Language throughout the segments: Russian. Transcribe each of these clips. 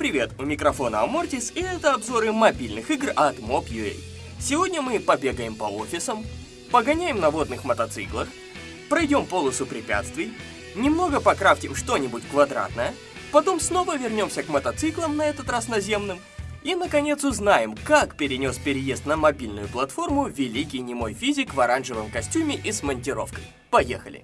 Привет, у микрофона Амортис, и это обзоры мобильных игр от Mob.ua. Сегодня мы побегаем по офисам, погоняем на водных мотоциклах, пройдем полосу препятствий, немного покрафтим что-нибудь квадратное, потом снова вернемся к мотоциклам, на этот раз наземным, и, наконец, узнаем, как перенес переезд на мобильную платформу великий немой физик в оранжевом костюме и с монтировкой. Поехали!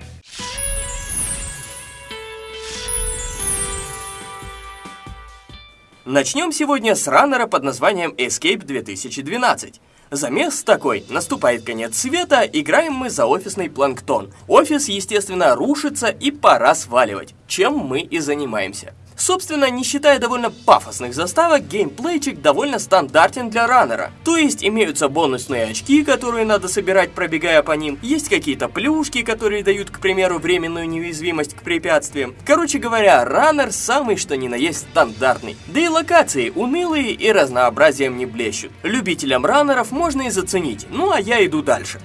Начнем сегодня с раннера под названием Escape 2012. Замес такой, наступает конец света, играем мы за офисный планктон. Офис, естественно, рушится и пора сваливать, чем мы и занимаемся. Собственно, не считая довольно пафосных заставок, геймплейчик довольно стандартен для раннера. То есть имеются бонусные очки, которые надо собирать, пробегая по ним, есть какие-то плюшки, которые дают, к примеру, временную неуязвимость к препятствиям. Короче говоря, раннер самый что ни на есть стандартный. Да и локации унылые и разнообразием не блещут. Любителям раннеров можно и заценить, ну а я иду дальше.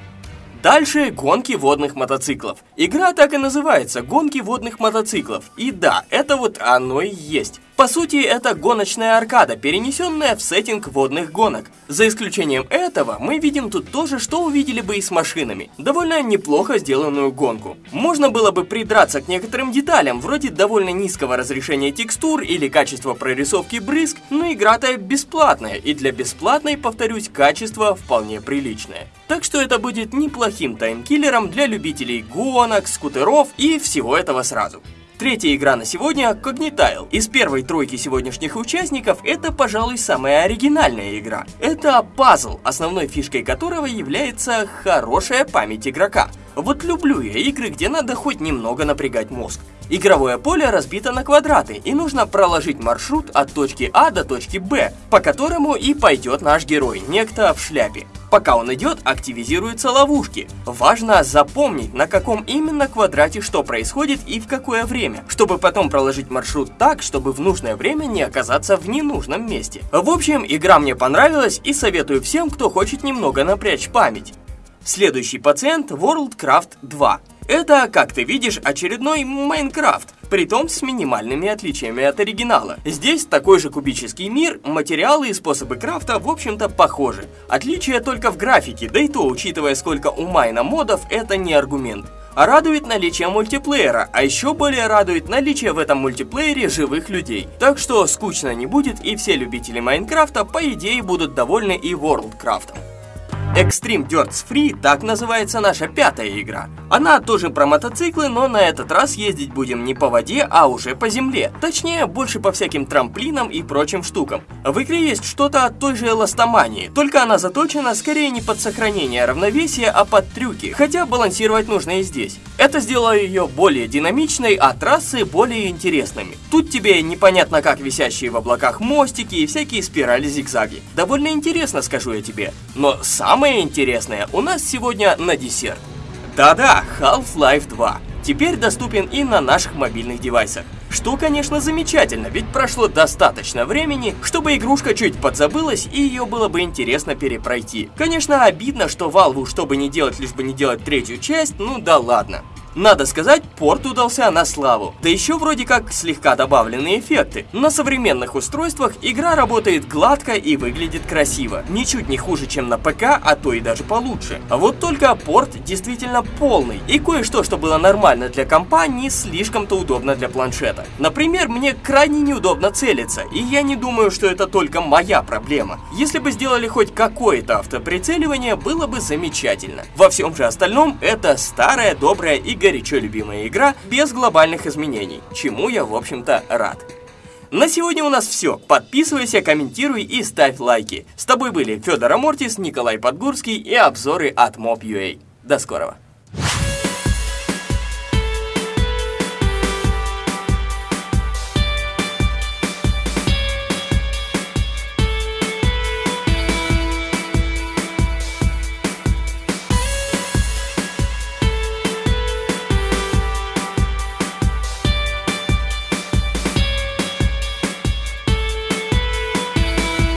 Дальше гонки водных мотоциклов. Игра так и называется «Гонки водных мотоциклов». И да, это вот оно и есть. По сути, это гоночная аркада, перенесенная в сеттинг водных гонок. За исключением этого, мы видим тут то же, что увидели бы и с машинами. Довольно неплохо сделанную гонку. Можно было бы придраться к некоторым деталям, вроде довольно низкого разрешения текстур или качества прорисовки брызг, но игра-то бесплатная, и для бесплатной, повторюсь, качество вполне приличное. Так что это будет неплохим таймкиллером для любителей гонок, скутеров и всего этого сразу. Третья игра на сегодня – Cognitile. Из первой тройки сегодняшних участников это, пожалуй, самая оригинальная игра. Это пазл, основной фишкой которого является хорошая память игрока. Вот люблю я игры, где надо хоть немного напрягать мозг. Игровое поле разбито на квадраты, и нужно проложить маршрут от точки А до точки Б, по которому и пойдет наш герой, некто в шляпе. Пока он идет, активизируются ловушки. Важно запомнить, на каком именно квадрате что происходит и в какое время, чтобы потом проложить маршрут так, чтобы в нужное время не оказаться в ненужном месте. В общем, игра мне понравилась и советую всем, кто хочет немного напрячь память. Следующий пациент Worldcraft 2. Это, как ты видишь, очередной Майнкрафт, притом с минимальными отличиями от оригинала. Здесь такой же кубический мир, материалы и способы крафта, в общем-то, похожи. Отличие только в графике, да и то, учитывая сколько у Майна модов, это не аргумент. А радует наличие мультиплеера, а еще более радует наличие в этом мультиплеере живых людей. Так что скучно не будет, и все любители Майнкрафта, по идее, будут довольны и Ворлдкрафтом. Extreme Dirts Free, так называется наша пятая игра. Она тоже про мотоциклы, но на этот раз ездить будем не по воде, а уже по земле. Точнее, больше по всяким трамплинам и прочим штукам. В игре есть что-то от той же эластомании, только она заточена скорее не под сохранение равновесия, а под трюки, хотя балансировать нужно и здесь. Это сделало ее более динамичной, а трассы более интересными. Тут тебе непонятно как висящие в облаках мостики и всякие спирали-зигзаги. Довольно интересно, скажу я тебе. Но сам самое интересное у нас сегодня на десерт. Да-да, Half-Life 2 теперь доступен и на наших мобильных девайсах. Что, конечно, замечательно, ведь прошло достаточно времени, чтобы игрушка чуть подзабылась и ее было бы интересно перепройти. Конечно, обидно, что Valve, чтобы не делать, лишь бы не делать третью часть, ну да ладно. Надо сказать, порт удался на славу. Да еще вроде как слегка добавленные эффекты. На современных устройствах игра работает гладко и выглядит красиво. Ничуть не хуже, чем на ПК, а то и даже получше. А вот только порт действительно полный. И кое-что, что было нормально для компа, не слишком-то удобно для планшета. Например, мне крайне неудобно целиться, и я не думаю, что это только моя проблема. Если бы сделали хоть какое-то автоприцеливание, было бы замечательно. Во всем же остальном, это старая добрая игра горячо любимая игра без глобальных изменений, чему я, в общем-то, рад. На сегодня у нас все. Подписывайся, комментируй и ставь лайки. С тобой были Федор Амортис, Николай Подгурский и обзоры от Mob.ua. До скорого.